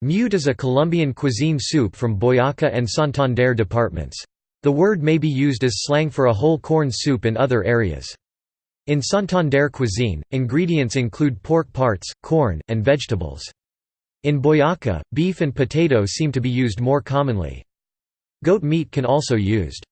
Mute is a Colombian cuisine soup from Boyacá and Santander departments. The word may be used as slang for a whole corn soup in other areas. In Santander cuisine, ingredients include pork parts, corn, and vegetables. In Boyacá, beef and potato seem to be used more commonly. Goat meat can also used.